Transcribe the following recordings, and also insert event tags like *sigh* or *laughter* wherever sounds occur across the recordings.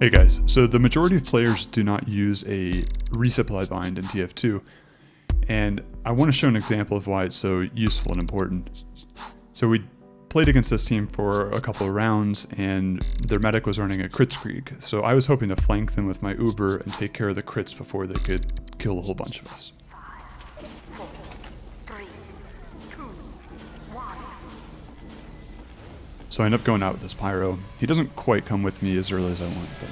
Hey guys, so the majority of players do not use a resupply bind in TF2, and I want to show an example of why it's so useful and important. So we played against this team for a couple of rounds, and their medic was running a crit streak, so I was hoping to flank them with my Uber and take care of the crits before they could kill a whole bunch of us. So I end up going out with this Pyro. He doesn't quite come with me as early as I want, but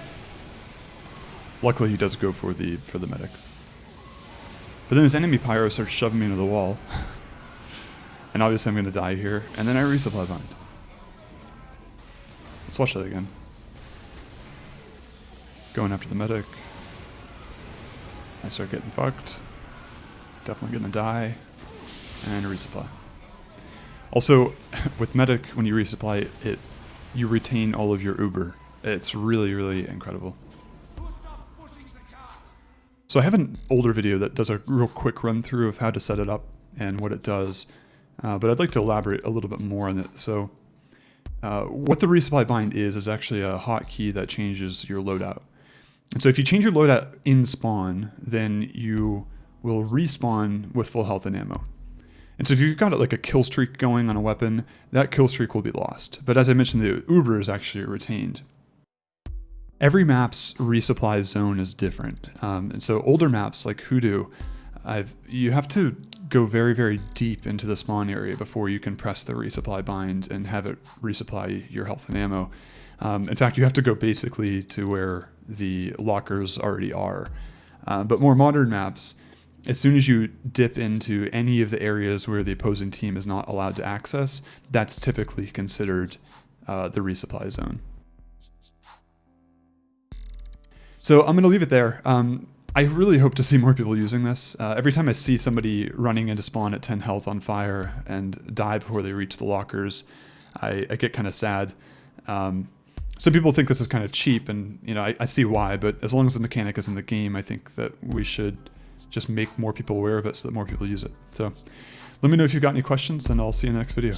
luckily he does go for the for the medic. But then this enemy Pyro starts shoving me into the wall. and obviously I'm going to die here, and then I resupply bind. Let's watch that again. Going after the medic. I start getting fucked. Definitely gonna die. And resupply. Also, *laughs* with Medic, when you resupply it, you retain all of your Uber. It's really, really incredible. So I have an older video that does a real quick run through of how to set it up and what it does, uh, but I'd like to elaborate a little bit more on it. So uh, what the resupply bind is, is actually a hotkey that changes your loadout. And so if you change your loadout in spawn, then you will respawn with full health and ammo. And so if you've got like a kill streak going on a weapon, that kill streak will be lost. But as I mentioned, the Uber is actually retained. Every map's resupply zone is different. Um, and so older maps like Hoodoo, I've, you have to go very, very deep into the spawn area before you can press the resupply bind and have it resupply your health and ammo. Um, in fact, you have to go basically to where the lockers already are. Uh, but more modern maps, as soon as you dip into any of the areas where the opposing team is not allowed to access, that's typically considered uh, the resupply zone. So I'm going to leave it there. Um, I really hope to see more people using this. Uh, every time I see somebody running into spawn at 10 health on fire and die before they reach the lockers, I, I get kind of sad. Um, some people think this is kind of cheap, and you know I, I see why. But as long as the mechanic is in the game, I think that we should just make more people aware of it so that more people use it. So let me know if you've got any questions and I'll see you in the next video.